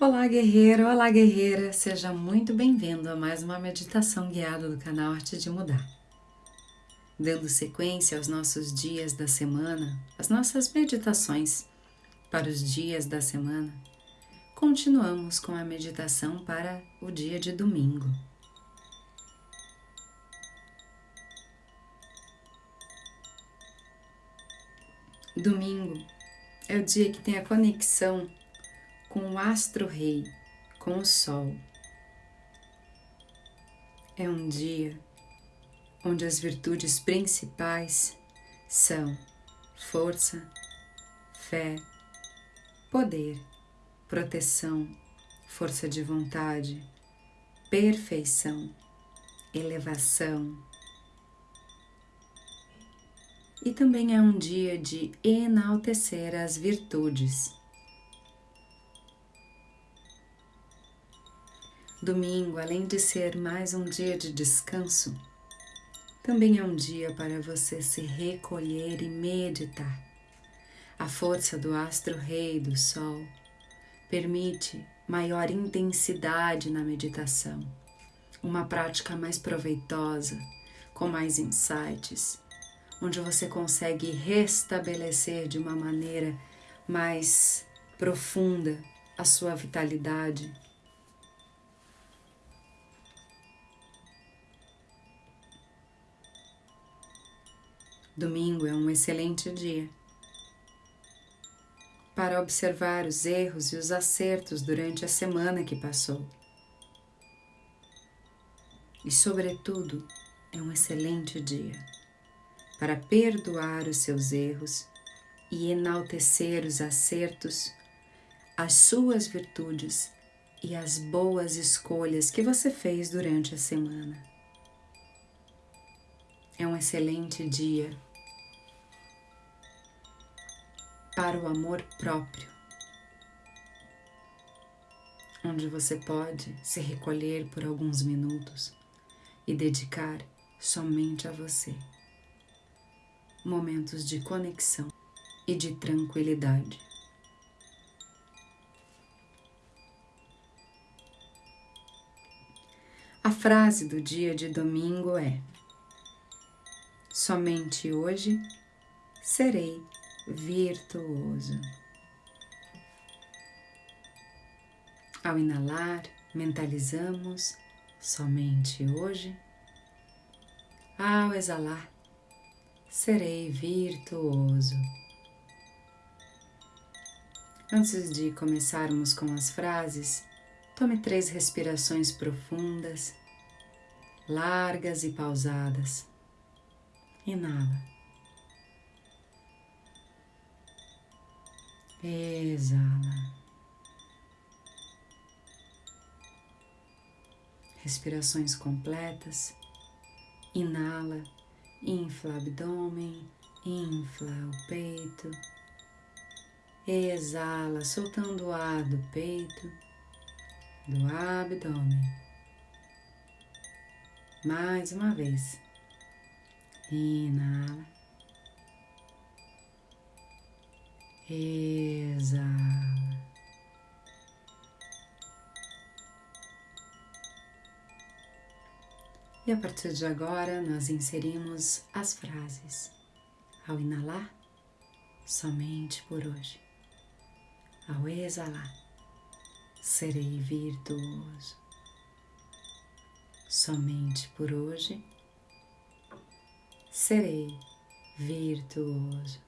Olá, guerreiro! Olá, guerreira! Seja muito bem-vindo a mais uma meditação guiada do canal Arte de Mudar. Dando sequência aos nossos dias da semana, as nossas meditações para os dias da semana, continuamos com a meditação para o dia de domingo. Domingo é o dia que tem a conexão com o astro-rei, com o sol. É um dia onde as virtudes principais são força, fé, poder, proteção, força de vontade, perfeição, elevação. E também é um dia de enaltecer as virtudes Domingo, além de ser mais um dia de descanso, também é um dia para você se recolher e meditar. A força do astro-rei do Sol permite maior intensidade na meditação, uma prática mais proveitosa, com mais insights, onde você consegue restabelecer de uma maneira mais profunda a sua vitalidade Domingo é um excelente dia para observar os erros e os acertos durante a semana que passou. E, sobretudo, é um excelente dia para perdoar os seus erros e enaltecer os acertos, as suas virtudes e as boas escolhas que você fez durante a semana. É um excelente dia para o amor próprio, onde você pode se recolher por alguns minutos e dedicar somente a você momentos de conexão e de tranquilidade. A frase do dia de domingo é: Somente hoje serei virtuoso. Ao inalar, mentalizamos somente hoje. Ao exalar, serei virtuoso. Antes de começarmos com as frases, tome três respirações profundas, largas e pausadas. Inala. Exala. Respirações completas. Inala, infla o abdômen, infla o peito. Exala, soltando o ar do peito, do abdômen. Mais uma vez. Inala. Exala. E a partir de agora, nós inserimos as frases. Ao inalar, somente por hoje. Ao exalar, serei virtuoso. Somente por hoje, serei virtuoso.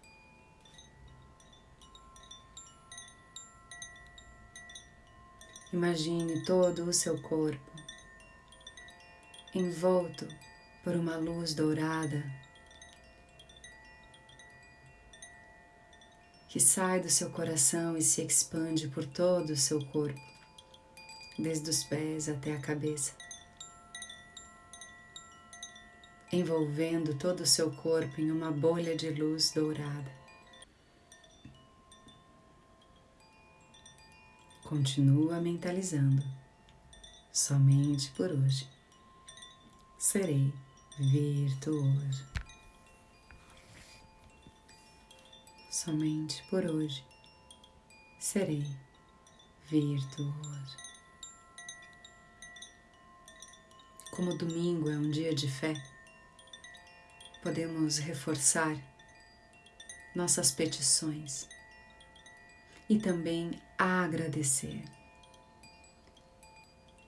Imagine todo o seu corpo envolto por uma luz dourada que sai do seu coração e se expande por todo o seu corpo, desde os pés até a cabeça, envolvendo todo o seu corpo em uma bolha de luz dourada. Continua mentalizando. Somente por hoje serei virtuoso. Somente por hoje serei virtuoso. Como domingo é um dia de fé, podemos reforçar nossas petições e também agradecer.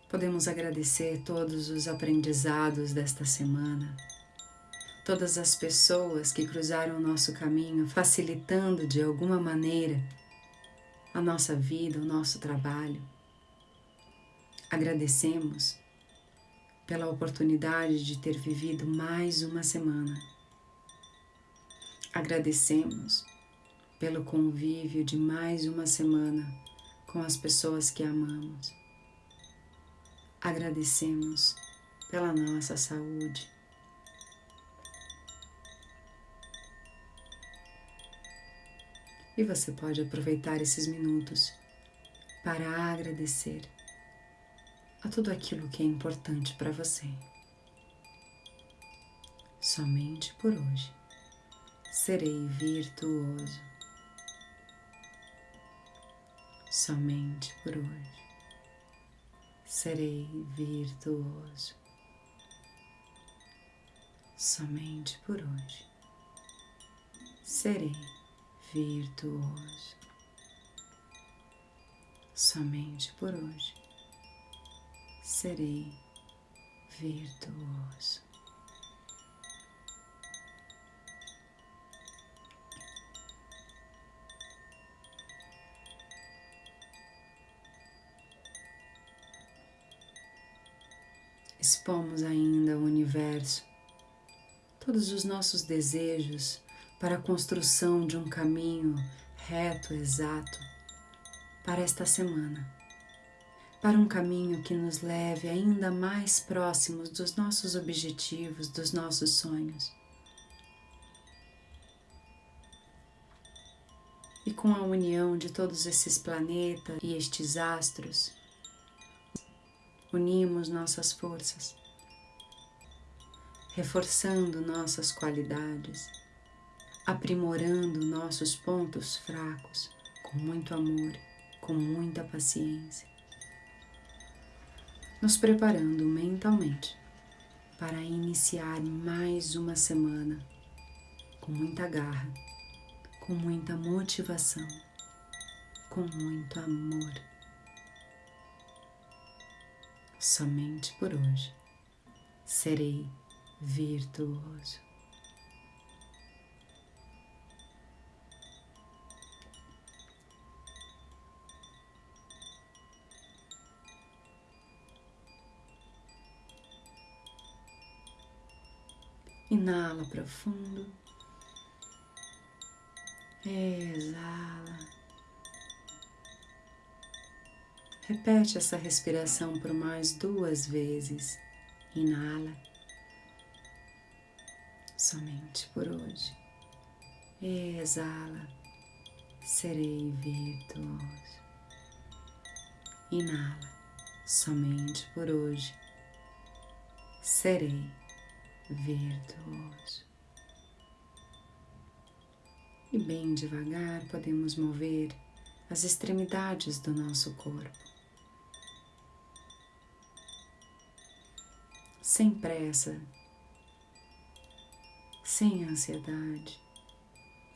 Podemos agradecer todos os aprendizados desta semana, todas as pessoas que cruzaram o nosso caminho, facilitando de alguma maneira a nossa vida, o nosso trabalho. Agradecemos pela oportunidade de ter vivido mais uma semana. Agradecemos pelo convívio de mais uma semana com as pessoas que amamos. Agradecemos pela nossa saúde. E você pode aproveitar esses minutos para agradecer a tudo aquilo que é importante para você. Somente por hoje serei virtuoso. Somente por hoje serei virtuoso. Somente por hoje serei virtuoso. Somente por hoje serei virtuoso. Expomos ainda ao universo todos os nossos desejos para a construção de um caminho reto, exato para esta semana, para um caminho que nos leve ainda mais próximos dos nossos objetivos, dos nossos sonhos. E com a união de todos esses planetas e estes astros, unimos nossas forças, reforçando nossas qualidades, aprimorando nossos pontos fracos com muito amor, com muita paciência, nos preparando mentalmente para iniciar mais uma semana com muita garra, com muita motivação, com muito amor somente por hoje serei virtuoso. Inala profundo, exala. Repete essa respiração por mais duas vezes. Inala. Somente por hoje. Exala. Serei virtuoso. Inala. Somente por hoje. Serei virtuoso. E bem devagar podemos mover as extremidades do nosso corpo. Sem pressa, sem ansiedade.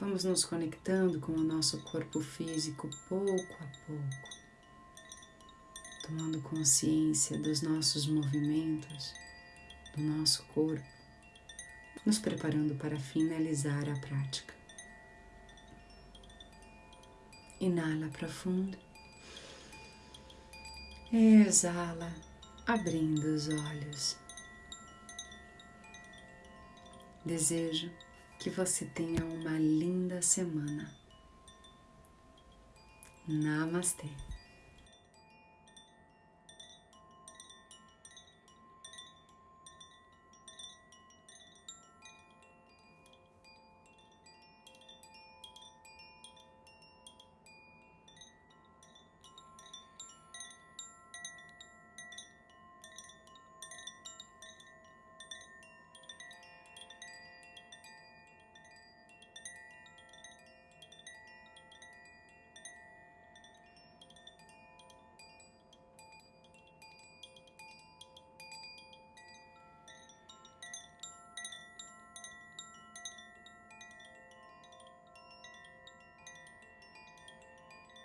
Vamos nos conectando com o nosso corpo físico pouco a pouco, tomando consciência dos nossos movimentos, do nosso corpo, nos preparando para finalizar a prática. Inala profundo, exala, abrindo os olhos. Desejo que você tenha uma linda semana. Namastê.